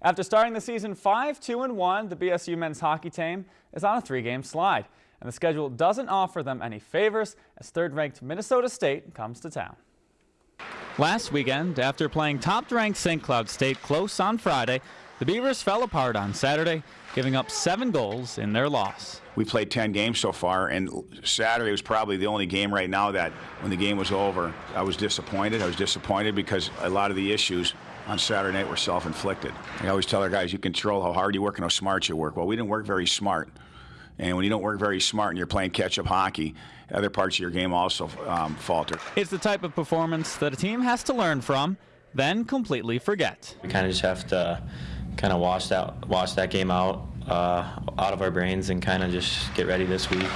After starting the season 5-2-1, the BSU men's hockey team is on a three-game slide, and the schedule doesn't offer them any favors as third-ranked Minnesota State comes to town. Last weekend, after playing top-ranked St. Cloud State close on Friday, the Beavers fell apart on Saturday, giving up seven goals in their loss. We played 10 games so far, and Saturday was probably the only game right now that when the game was over, I was disappointed. I was disappointed because a lot of the issues on Saturday night were self-inflicted. I always tell our guys, you control how hard you work and how smart you work. Well, we didn't work very smart. And when you don't work very smart and you're playing catch-up hockey, other parts of your game also um, falter. It's the type of performance that a team has to learn from, then completely forget. We kind of just have to kind of wash that wash that game out uh, out of our brains and kind of just get ready this week.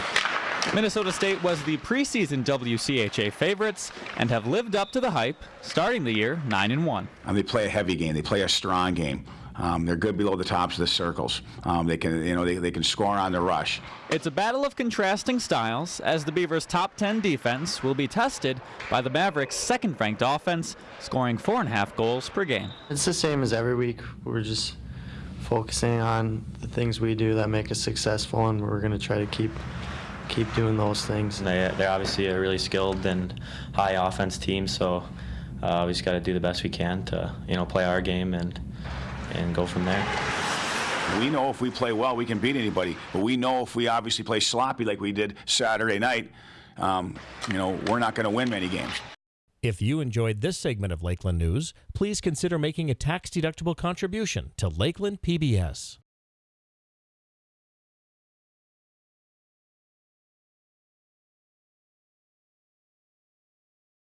Minnesota State was the preseason WCHA favorites and have lived up to the hype, starting the year 9 and 1. Um, they play a heavy game. They play a strong game. Um, they're good below the tops of the circles. Um, they can, you know, they, they can score on the rush. It's a battle of contrasting styles as the Beavers' top 10 defense will be tested by the Mavericks' second-ranked offense, scoring four and a half goals per game. It's the same as every week. We're just focusing on the things we do that make us successful, and we're going to try to keep keep doing those things. They, they're obviously a really skilled and high offense team, so uh, we just got to do the best we can to, you know, play our game and and go from there. We know if we play well, we can beat anybody. But we know if we obviously play sloppy like we did Saturday night, um, you know, we're not going to win many games. If you enjoyed this segment of Lakeland News, please consider making a tax-deductible contribution to Lakeland PBS.